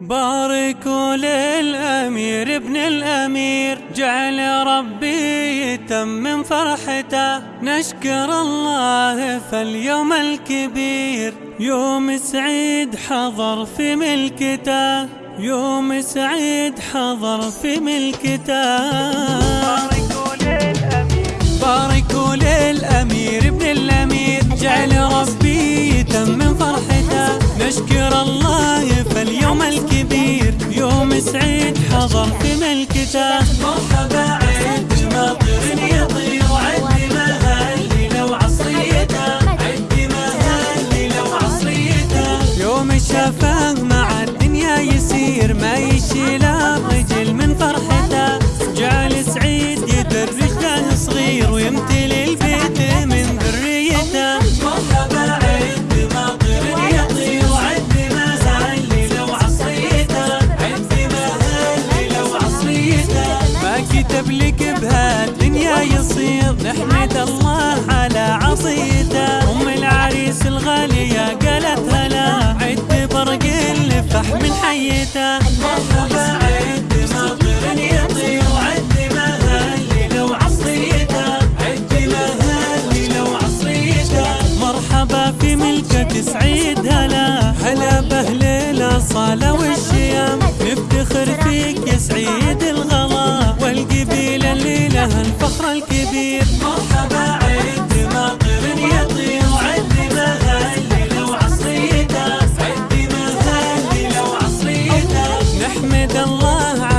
باركوا للأمير ابن الأمير جعل ربي يتمم فرحته. نشكر الله فاليوم الكبير. يوم سعيد حضر في ملكته. يوم سعيد حضر في ملكته. باركوا للأمير. باركوا للأمير ابن الأمير جعل ربي يتمم فرحته. نشكر الله سعيد حضر في ملكته مرحبا عيد مطر يطير. عد مهلي لو عصريته عد مهلي لو عصريته يوم الشفاه نحمد الله على عطيته أم العريس الغالية قالت هلا. عد برق الفح من حيته. مرحبا عد مطر يطير. عد مهلي لو عصريته عد مهلي لو عصريته مرحبا في ملكة سعيد هلا. هلا بأهل الأصالة والشيام الفخر الكبير. مرحبا عد مطر يطير. عد مهلي لو عصريته عد مهلي لو عصريته نحمد الله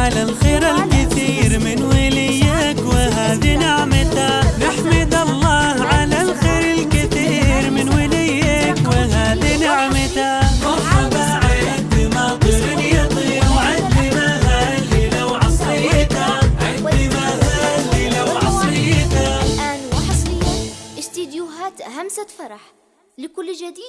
استديوهات همسة فرح لكل جديد